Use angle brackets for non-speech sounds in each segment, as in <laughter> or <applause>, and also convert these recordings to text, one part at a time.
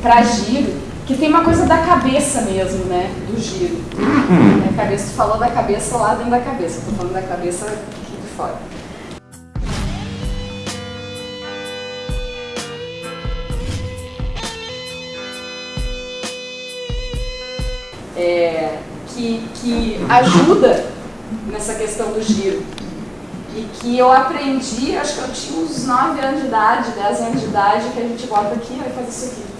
para giro, que tem uma coisa da cabeça mesmo, né? Do giro. A cabeça, tu falou da cabeça lá dentro da cabeça, tô falando da cabeça aqui de fora. É, que, que ajuda nessa questão do giro. E que eu aprendi, acho que eu tinha uns 9 anos de idade, 10 anos de idade, que a gente bota aqui e fazer isso aqui.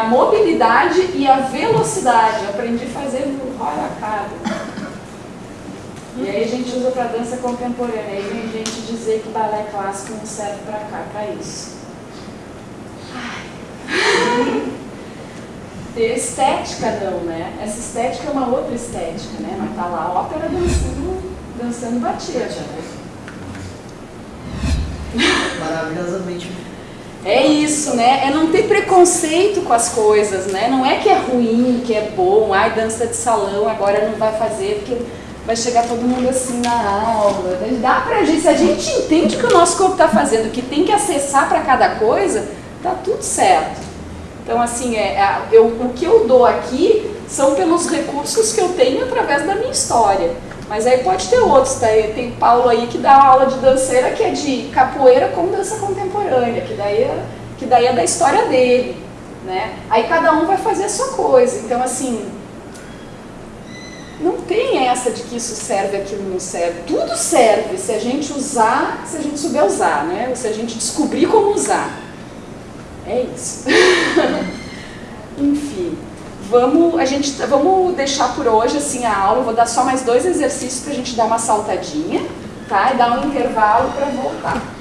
A mobilidade e a velocidade. Aprendi a fazer cara. E aí a gente usa para dança contemporânea. Aí vem gente dizer que balé clássico não serve para cá, para isso. Ai. Estética não, né? Essa estética é uma outra estética, né? Mas tá lá a ópera dançando, dançando batida. Maravilhosamente. É isso, né? É não ter preconceito com as coisas, né? Não é que é ruim, que é bom, ai, dança de salão, agora não vai fazer, porque vai chegar todo mundo assim na aula. Dá pra gente, se a gente entende o que o nosso corpo está fazendo, que tem que acessar para cada coisa, tá tudo certo. Então, assim, é, é, eu, o que eu dou aqui são pelos recursos que eu tenho através da minha história. Mas aí pode ter outros, tá? tem Paulo aí que dá aula de danceira que é de capoeira com dança contemporânea, que daí é, que daí é da história dele, né? Aí cada um vai fazer a sua coisa. Então, assim, não tem essa de que isso serve, aquilo não serve. Tudo serve se a gente usar, se a gente souber usar, né? Ou se a gente descobrir como usar. É isso. <laughs> Enfim, vamos, a gente, vamos deixar por hoje assim a aula. vou dar só mais dois exercícios para a gente dar uma saltadinha, tá? E dar um intervalo para voltar.